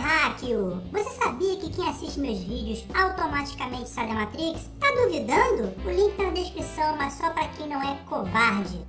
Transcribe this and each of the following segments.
terráqueo! Você sabia que quem assiste meus vídeos automaticamente sai da Matrix? Tá duvidando? O link tá na descrição, mas só para quem não é covarde.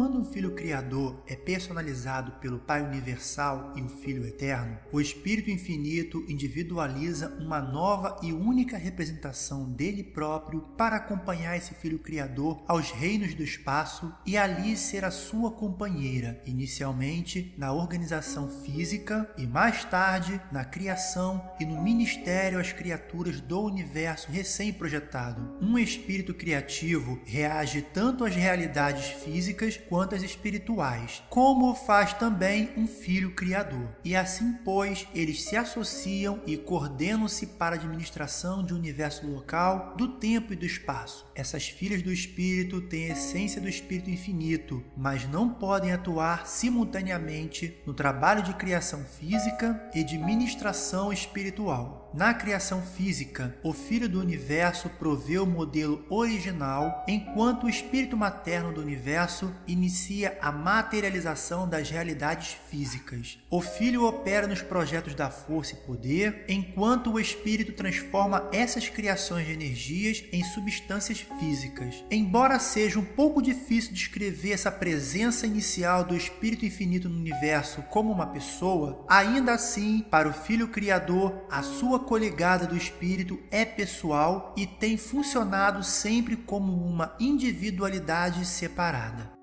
Quando um Filho Criador é personalizado pelo Pai Universal e o Filho Eterno, o Espírito Infinito individualiza uma nova e única representação dele próprio para acompanhar esse Filho Criador aos reinos do espaço e ali ser a sua companheira, inicialmente na organização física e mais tarde na criação e no ministério às criaturas do universo recém-projetado. Um espírito criativo reage tanto às realidades físicas quanto as espirituais, como faz também um filho criador. E assim, pois, eles se associam e coordenam-se para a administração de um universo local, do tempo e do espaço. Essas filhas do Espírito têm a essência do Espírito infinito, mas não podem atuar simultaneamente no trabalho de criação física e de ministração espiritual. Na criação física, o Filho do Universo provê o modelo original, enquanto o Espírito materno do Universo inicia a materialização das realidades físicas. O Filho opera nos projetos da força e poder, enquanto o Espírito transforma essas criações de energias em substâncias físicas. Embora seja um pouco difícil descrever essa presença inicial do Espírito Infinito no universo como uma pessoa, ainda assim, para o Filho Criador, a sua coligada do Espírito é pessoal e tem funcionado sempre como uma individualidade separada.